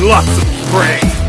lots of prey.